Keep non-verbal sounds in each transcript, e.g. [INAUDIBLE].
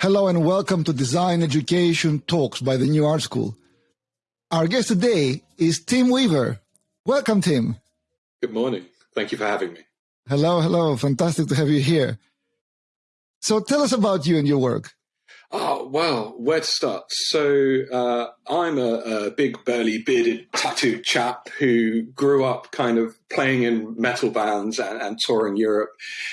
Hello and welcome to Design Education Talks by the New Art School. Our guest today is Tim Weaver. Welcome, Tim. Good morning. Thank you for having me. Hello, hello. Fantastic to have you here. So tell us about you and your work. Oh, well, where to start? So, uh, I'm a, a, big, burly, bearded, tattooed chap who grew up kind of playing in metal bands and, and, touring Europe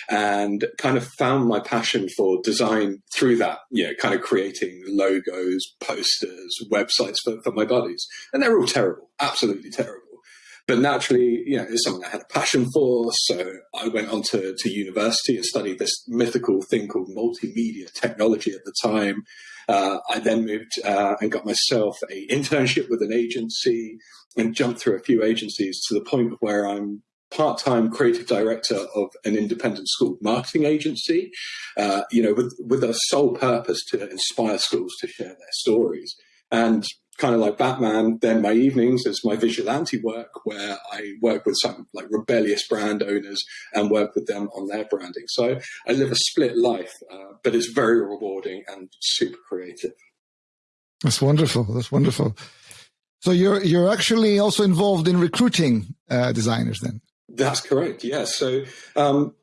and kind of found my passion for design through that, you know, kind of creating logos, posters, websites for, for my buddies. And they're all terrible, absolutely terrible. But naturally, you know, it's something I had a passion for. So I went on to, to university and studied this mythical thing called multimedia technology at the time. Uh, I then moved uh, and got myself a internship with an agency and jumped through a few agencies to the point of where I'm part-time creative director of an independent school marketing agency, uh, you know, with, with a sole purpose to inspire schools to share their stories. And kind of like Batman, then my evenings is my vigilante work where I work with some like rebellious brand owners and work with them on their branding. So I live a split life, uh, but it's very rewarding and super creative. That's wonderful. That's wonderful. So you're you're actually also involved in recruiting uh, designers then. That's correct. Yes. So um,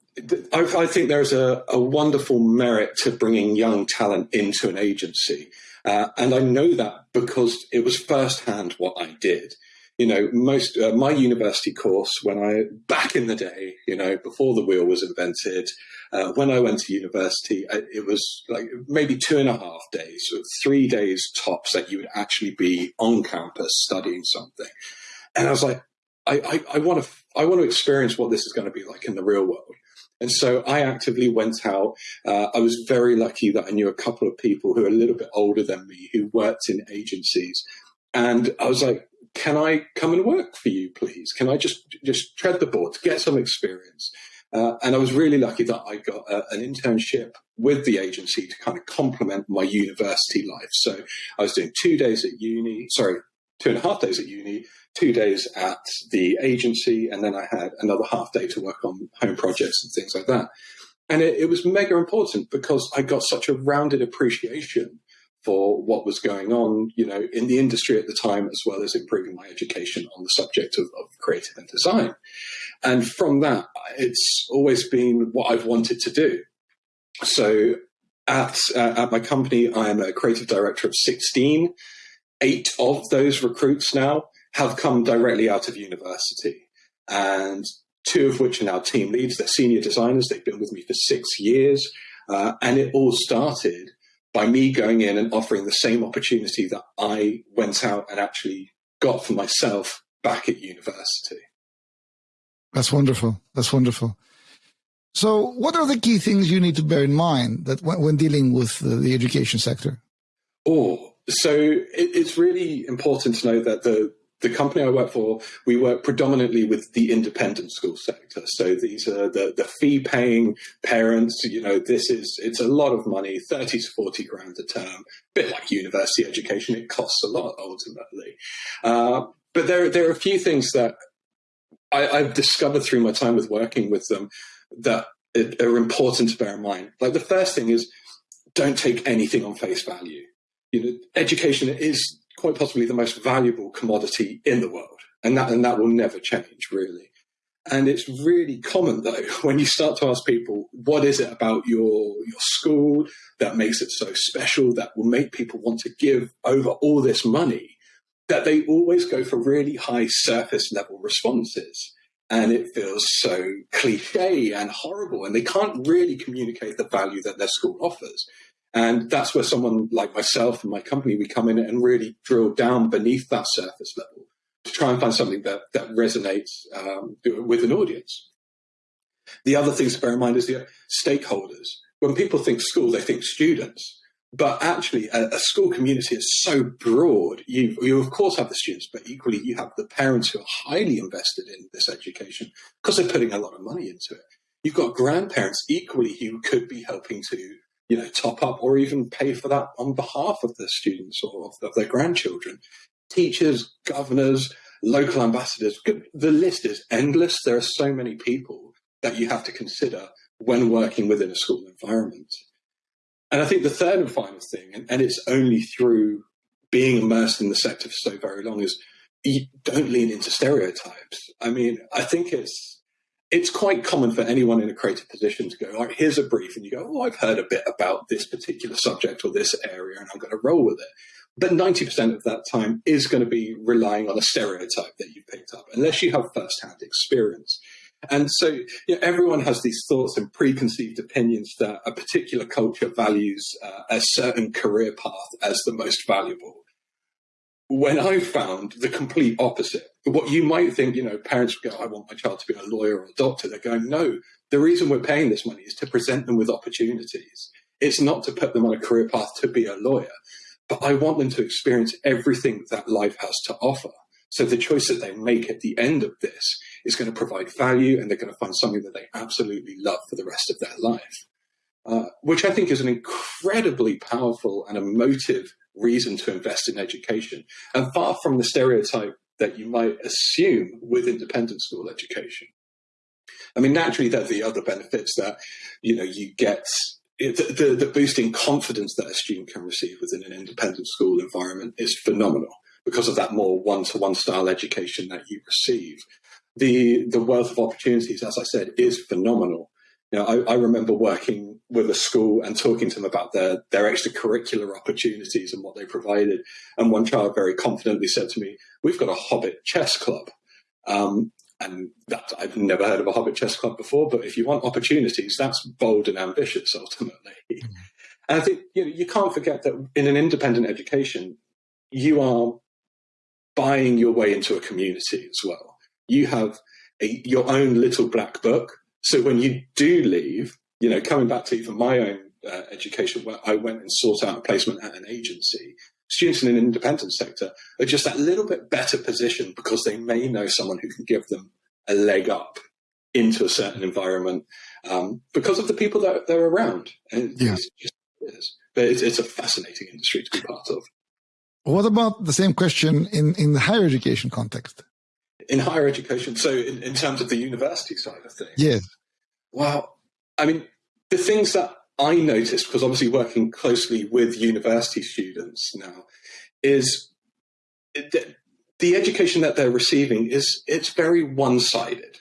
I, I, think there's a, a wonderful merit to bringing young talent into an agency. Uh, and I know that because it was firsthand what I did. You know, most uh, my university course when I back in the day, you know, before the wheel was invented, uh, when I went to university, it was like maybe two and a half days, or three days tops that you would actually be on campus studying something. And I was like, I, I, I want to I want to experience what this is going to be like in the real world. And so I actively went out. Uh, I was very lucky that I knew a couple of people who are a little bit older than me who worked in agencies. And I was like, can I come and work for you, please? Can I just, just tread the board, get some experience? Uh, and I was really lucky that I got a, an internship with the agency to kind of complement my university life. So I was doing two days at uni, sorry, two and a half days at uni, two days at the agency, and then I had another half day to work on home projects and things like that. And it, it was mega important because I got such a rounded appreciation for what was going on, you know, in the industry at the time, as well as improving my education on the subject of, of creative and design. And from that, it's always been what I've wanted to do. So at, uh, at my company, I am a creative director of 16. Eight of those recruits now have come directly out of university. And two of which are now team leads. They're senior designers. They've been with me for six years. Uh, and it all started by me going in and offering the same opportunity that I went out and actually got for myself back at university. That's wonderful. That's wonderful. So, what are the key things you need to bear in mind that when, when dealing with the, the, education sector? Oh, so it, it's really important to know that the the company I work for, we work predominantly with the independent school sector. So these are the, the fee paying parents, you know, this is, it's a lot of money, 30 to 40 grand a term, a bit like university education. It costs a lot ultimately. Uh, but there, there are a few things that I, I've discovered through my time with working with them that are important to bear in mind. Like the first thing is don't take anything on face value. You know, education is quite possibly the most valuable commodity in the world. And that, and that will never change, really. And it's really common, though, [LAUGHS] when you start to ask people, what is it about your, your school that makes it so special, that will make people want to give over all this money, that they always go for really high surface level responses. And it feels so cliche and horrible, and they can't really communicate the value that their school offers. And that's where someone like myself and my company, we come in and really drill down beneath that surface level to try and find something that, that resonates um, with an audience. The other things to bear in mind is the stakeholders. When people think school, they think students. But actually, a, a, school community is so broad. You, you, of course, have the students, but equally, you have the parents who are highly invested in this education because they're putting a lot of money into it. You've got grandparents equally who could be helping to you know, top up or even pay for that on behalf of the students or of, of their grandchildren. Teachers, governors, local ambassadors, the list is endless. There are so many people that you have to consider when working within a school environment. And I think the third and final thing, and, and it's only through being immersed in the sector for so very long, is you don't lean into stereotypes. I mean, I think it's it's quite common for anyone in a creative position to go, all right, here's a brief, and you go, oh, I've heard a bit about this particular subject or this area, and I'm going to roll with it. But 90% of that time is going to be relying on a stereotype that you've picked up, unless you have first-hand experience. And so you know, everyone has these thoughts and preconceived opinions that a particular culture values uh, a certain career path as the most valuable when I found the complete opposite, what you might think, you know, parents go, I want my child to be a lawyer or a doctor. They're going, no, the reason we're paying this money is to present them with opportunities. It's not to put them on a career path to be a lawyer, but I want them to experience everything that life has to offer. So the choice that they make at the end of this is going to provide value and they're going to find something that they absolutely love for the rest of their life, uh, which I think is an incredibly powerful and emotive reason to invest in education, and far from the stereotype that you might assume with independent school education. I mean, naturally, there are the other benefits that you know you get. The, the, the boosting confidence that a student can receive within an independent school environment is phenomenal because of that more one-to-one style education that you receive. The the wealth of opportunities, as I said, is phenomenal. You know, I, I, remember working with a school and talking to them about their, their extracurricular opportunities and what they provided. And one child very confidently said to me, we've got a Hobbit chess club. Um, and that I've never heard of a Hobbit chess club before, but if you want opportunities, that's bold and ambitious ultimately. Mm-hmm. And I think you know, you can't forget that in an independent education, you are buying your way into a community as well. You have a, your own little black book so when you do leave, you know, coming back to even my own uh, education, where I went and sought out a placement at an agency, students in an independent sector are just that little bit better positioned because they may know someone who can give them a leg up into a certain environment um, because of the people that they're around. And yeah. It's just, it is. But it's, it's a fascinating industry to be part of. What about the same question in, in the higher education context? In higher education. So, in, in terms of the university side of things, yes. Well, I mean, the things that I noticed, because obviously working closely with university students now, is that the education that they're receiving is it's very one-sided.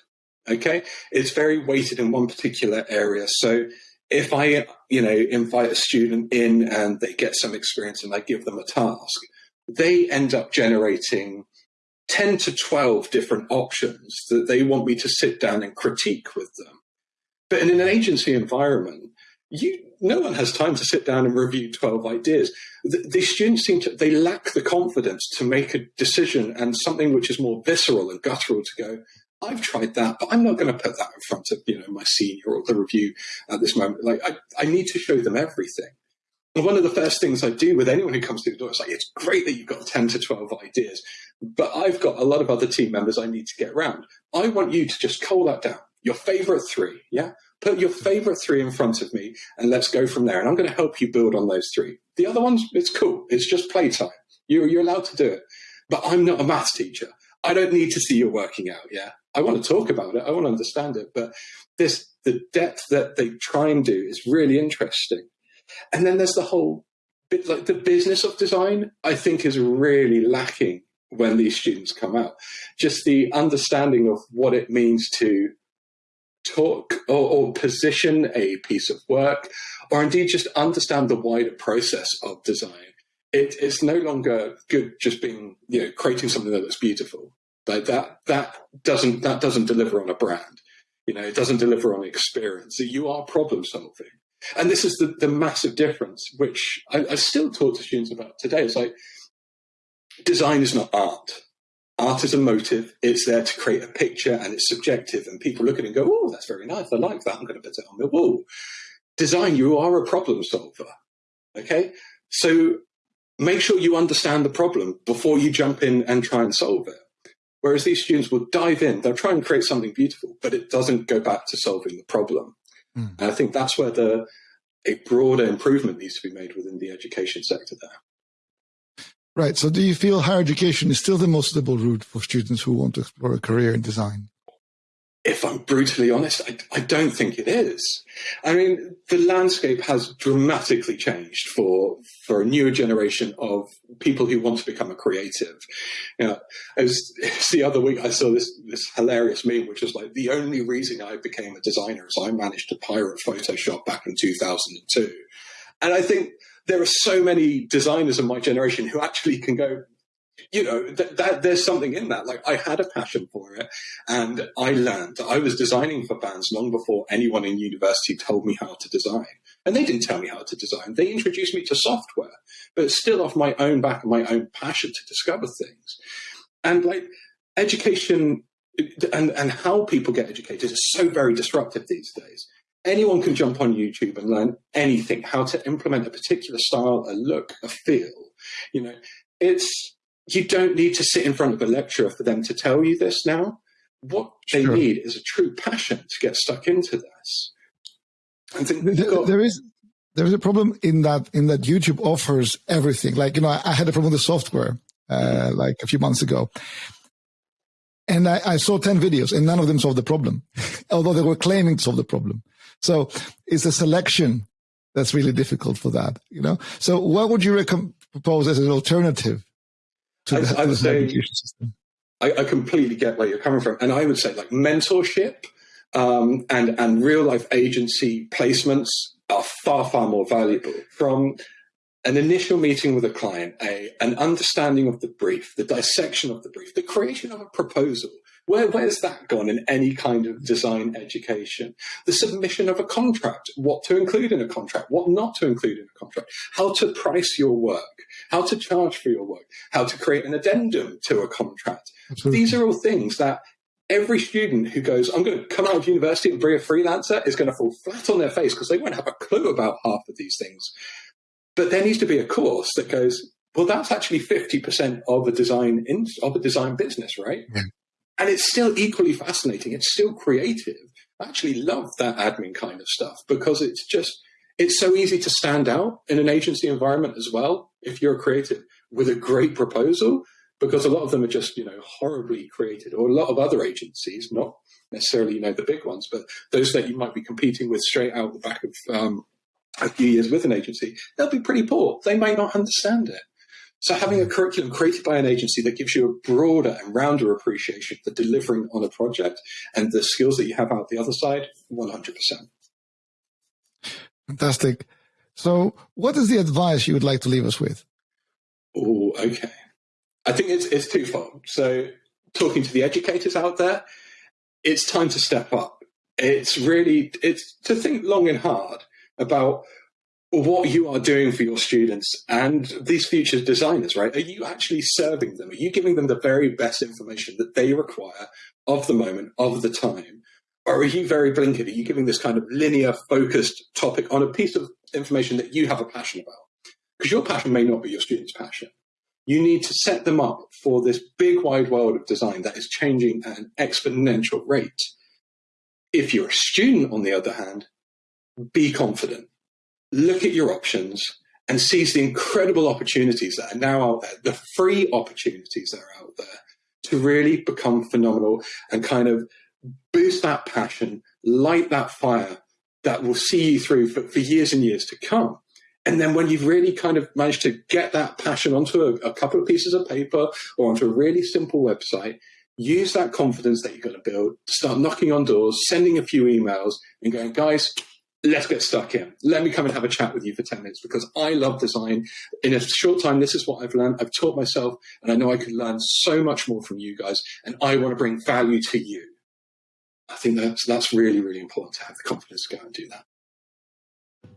Okay, it's very weighted in one particular area. So if I, you know, invite a student in and they get some experience and I give them a task, they end up generating 10 to 12 different options that they want me to sit down and critique with them. But in an agency environment, you no one has time to sit down and review 12 ideas. The, the, students seem to, they lack the confidence to make a decision and something which is more visceral and guttural to go, I've tried that, but I'm not going to put that in front of, you know, my senior or the review at this moment. Like I, I need to show them everything. One of the first things I do with anyone who comes through the door is like, it's great that you've got 10 to 12 ideas, but I've got a lot of other team members I need to get around. I want you to just cull that down. Your favorite three, yeah? Put your favorite three in front of me and let's go from there. And I'm going to help you build on those three. The other ones, it's cool. It's just playtime. You're, you're allowed to do it. But I'm not a maths teacher. I don't need to see you working out, yeah? I want to talk about it. I want to understand it. But this, the depth that they try and do is really interesting. And then there's the whole bit, like the business of design, I think is really lacking when these students come out. Just the understanding of what it means to talk or, or, position a piece of work, or indeed just understand the wider process of design. It, it's no longer good just being, you know, creating something that looks beautiful. But that that doesn't that doesn't deliver on a brand. You know, it doesn't deliver on experience. So you are problem solving. And this is the, the massive difference, which I, I still talk to students about today. It's like design is not art. Art is a motive. It's there to create a picture and it's subjective. And people look at it and go, oh, that's very nice. I like that. I'm going to put it on the wall. Design, you are a problem solver. Okay. So make sure you understand the problem before you jump in and try and solve it. Whereas these students will dive in, they'll try and create something beautiful, but it doesn't go back to solving the problem. Mm. And I think that's where the a broader improvement needs to be made within the education sector there. Right. So do you feel higher education is still the most suitable route for students who want to explore a career in design? If I'm brutally honest, I, I, don't think it is. I mean, the landscape has dramatically changed for for a newer generation of people who want to become a creative. You know, as, as [LAUGHS] the other week, I saw this this hilarious meme, which was like the only reason I became a designer is I managed to pirate Photoshop back in 2002, and I think there are so many designers of my generation who actually can go, you know, that, there's something in that. Like I had a passion for it and I learned I was designing for bands long before anyone in university told me how to design. And they didn't tell me how to design. They introduced me to software, but still off my own back and my own passion to discover things. And like education and, and how people get educated is so very disruptive these days. Anyone can jump on YouTube and learn anything, how to implement a particular style, a look, a feel. You know, it's you don't need to sit in front of a lecturer for them to tell you this now. What they sure. need is a true passion to get stuck into this. I think there, there is there is a problem in that in that YouTube offers everything. Like you know, I, I had a problem with the software uh, like a few months ago, and I, I, saw ten videos, and none of them solved the problem, [LAUGHS] although they were claiming to solve the problem. So it's a selection that's really difficult for that. You know. So what would you propose as an alternative to I, the, I would say, education system. I, I, completely get where you're coming from, and I would say like mentorship um, and and real life agency placements are far far more valuable from an initial meeting with a client, a an understanding of the brief, the dissection of the brief, the creation of a proposal, where, where's that gone in any kind of design education? The submission of a contract, what to include in a contract, what not to include in a contract, how to price your work, how to charge for your work, how to create an addendum to a contract. Absolutely. These are all things that every student who goes, I'm going to come out of university and be a freelancer is going to fall flat on their face because they won't have a clue about half of these things. But there needs to be a course that goes, well, that's actually 50% of a design in, of a design business, right? Yeah and it's still equally fascinating. It's still creative. I actually love that admin kind of stuff because it's just it's so easy to stand out in an agency environment as well if you're a creative with a great proposal because a lot of them are just you know horribly created or a lot of other agencies not necessarily you know the big ones but those that you might be competing with straight out the back of um, a few years with an agency they'll be pretty poor they may not understand it so having a curriculum created by an agency that gives you a broader and rounder appreciation for delivering on a project and the skills that you have out the other side, 100%. Fantastic. So what is the advice you would like to leave us with? Oh, okay. I think it's, it's twofold. So talking to the educators out there, it's time to step up. It's really, it's to think long and hard about what you are doing for your students and these future designers, right? Are you actually serving them? Are you giving them the very best information that they require of the moment, of the time? Or are you very blinkered? Are you giving this kind of linear focused topic on a piece of information that you have a passion about? Because your passion may not be your student's passion. You need to set them up for this big wide world of design that is changing at an exponential rate. If you're a student, on the other hand, be confident look at your options and seize the incredible opportunities that are now out there, the free opportunities that are out there to really become phenomenal and kind of boost that passion, light that fire that will see you through for, for years and years to come. And then when you've really kind of managed to get that passion onto a, a couple of pieces of paper or onto a really simple website, use that confidence that you're going to build, start knocking on doors, sending a few emails and going, guys, let's get stuck in. Let me come and have a chat with you for 10 minutes because I love design. In a short time, this is what I've learned. I've taught myself and I know I can learn so much more from you guys and I want to bring value to you. I think that's, that's really, really important to have the confidence to go and do that.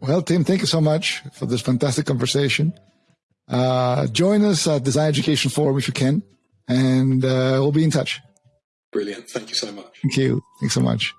Well, Tim, thank you so much for this fantastic conversation. Uh, join us at Design Education Forum if you can, and uh, we'll be in touch. Brilliant. Thank you so much. Thank you. Thanks so much.